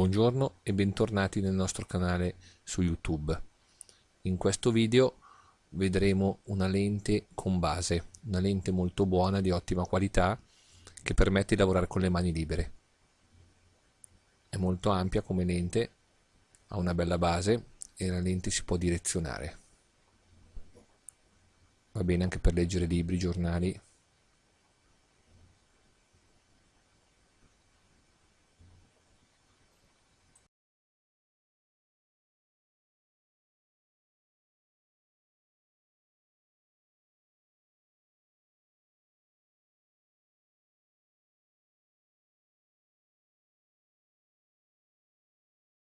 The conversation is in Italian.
Buongiorno e bentornati nel nostro canale su YouTube. In questo video vedremo una lente con base, una lente molto buona di ottima qualità che permette di lavorare con le mani libere. È molto ampia come lente, ha una bella base e la lente si può direzionare. Va bene anche per leggere libri, giornali